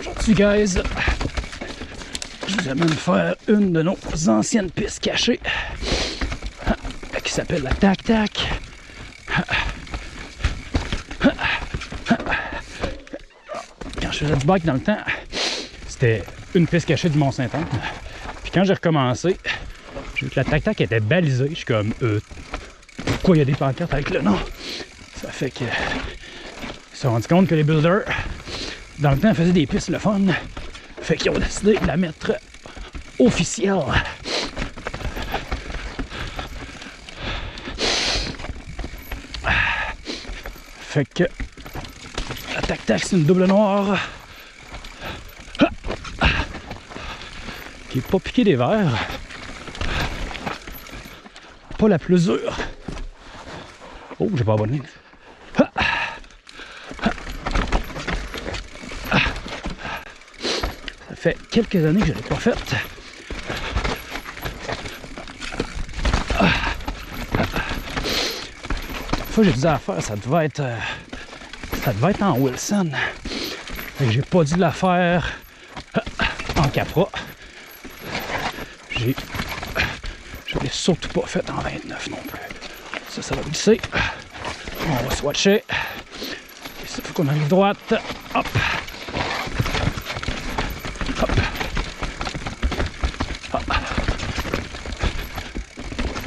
Aujourd'hui, guys, je vous amène faire une de nos anciennes pistes cachées qui s'appelle la Tac Tac. Quand je faisais du bike dans le temps, c'était une piste cachée du Mont-Saint-Anne. Puis quand j'ai recommencé, j'ai vu que la Tac Tac était balisée. Je suis comme, euh, pourquoi il y a des pancartes avec le nom? Ça fait que. Ils se sont rendus compte que les builders, dans le temps, faisaient des pistes le fun. Fait qu'ils ont décidé de la mettre officielle. Fait que la tac-tac, c'est une double noire. Qui est pas piqué des verres. Pas la plus dure. Oh, j'ai pas abonné. Fait quelques années que je l'ai pas faite. fois j'ai dit à faire, ça devait être. euh, ça devait être en Wilson. J'ai pas dû la faire euh, en Capra. J'ai. Je l'ai surtout pas fait en 29 non plus. Ça, ça va glisser. On va swatcher. Il faut qu'on arrive droite. Hop.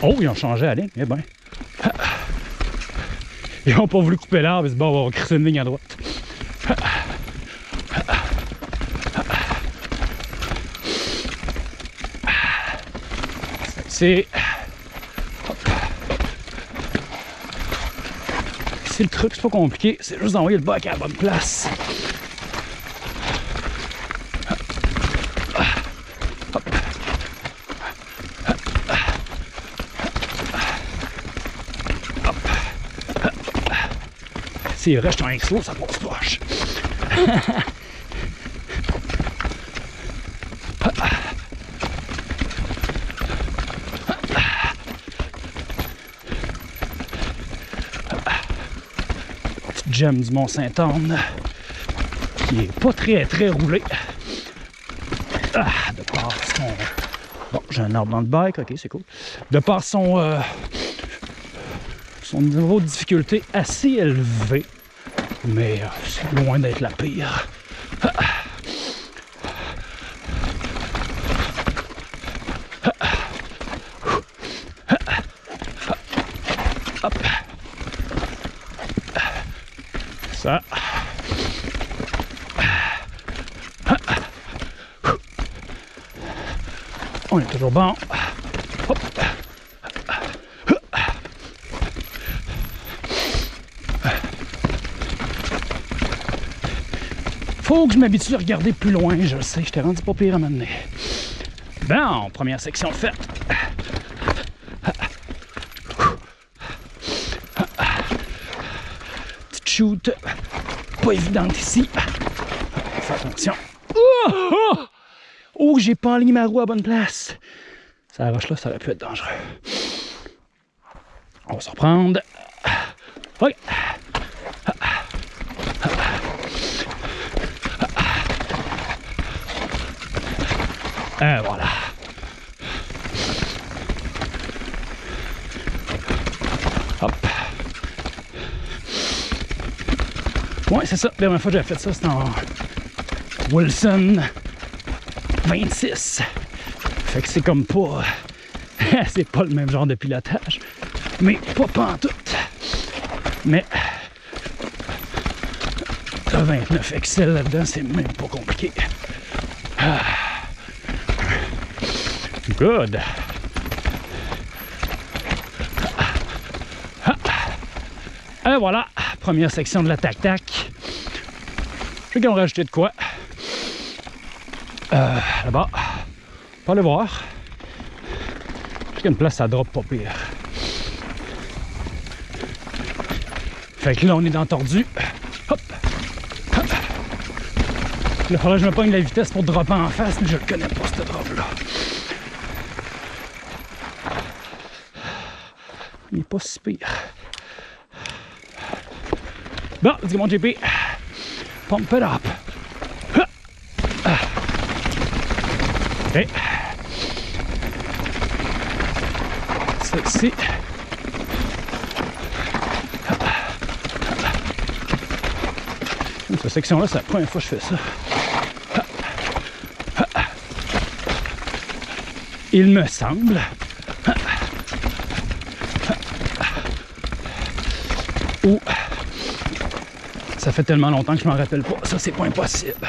Oh, ils ont changé la ligne. Eh ben. Ils n'ont pas voulu couper l'arbre, ils se bon, on va crisser une ligne à droite. C'est. C'est le truc, c'est pas compliqué, c'est juste d'envoyer le bac à la bonne place. S'il reste un slow, ça passe poche. Petite gemme du Mont-Saint-Anne qui est pas très très roulé. Ah, de par son. Bon, j'ai un arbre dans le bike, ok, c'est cool. De par son. euh, son niveau de difficulté assez élevé, mais euh, c'est loin d'être la pire. Ça. On est toujours bon. Faut que je m'habitue à regarder plus loin, je le sais, je t'ai rendu pas pire à m'amener. Bon, première section faite. Petite shoot, pas évidente ici. Fais attention. Oh, oh! Oh, j'ai pas enligné ma roue à bonne place. Ça roche là, ça aurait pu être dangereux. On va se reprendre. Ok. Et voilà. Hop. Ouais, c'est ça. La dernière fois que j'avais fait ça, c'était en Wilson 26. Fait que c'est comme pas. c'est pas le même genre de pilotage. Mais pas pantoute. Mais. Le 29 Excel là-dedans, c'est même pas compliqué. Ah. Good. Et voilà, première section de la tac-tac. Je sais qu'ils ont rajouté de quoi. Euh, là-bas. Pas le voir. J'ai une place à drop pas pire. Fait que là, on est dans tordu. Hop! Hop! Il faudrait que je me pogne la vitesse pour dropper en face, mais je le connais pas, ce drop-là. Il est pas si pire. Bon, let's go mon JP. Pump it up. OK. Celle-ci. Cette section-là, c'est la première fois que je fais ça. Il me semble. Ça fait tellement longtemps que je m'en rappelle pas. Ça, c'est pas impossible.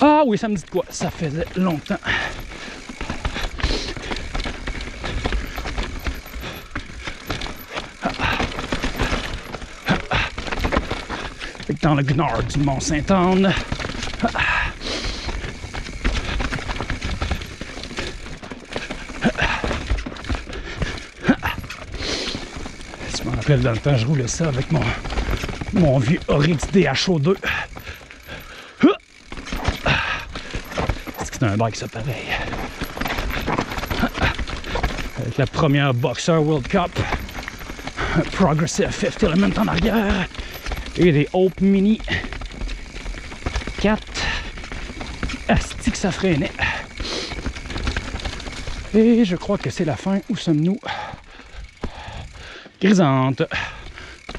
Ah oui, ça me dit quoi? Ça faisait longtemps. Dans le Gnard du Mont-Saint-Anne. Rappelle dans le temps, je roulais ça avec mon, mon vieux Oryx DHO2. C'est un bike ça pareil. Avec la première Boxer World Cup. Progressive Fifth Element en arrière. Et des Hope Mini 4. Asti que ça freinait. Et je crois que c'est la fin. Où sommes-nous? Grisante.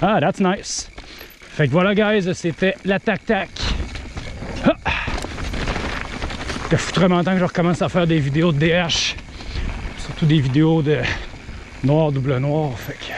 Ah, that's nice. Fait que voilà, guys, c'était la tac-tac. Ah! Ça fout vraiment temps que je recommence à faire des vidéos de DH. Surtout des vidéos de noir, double noir. Fait que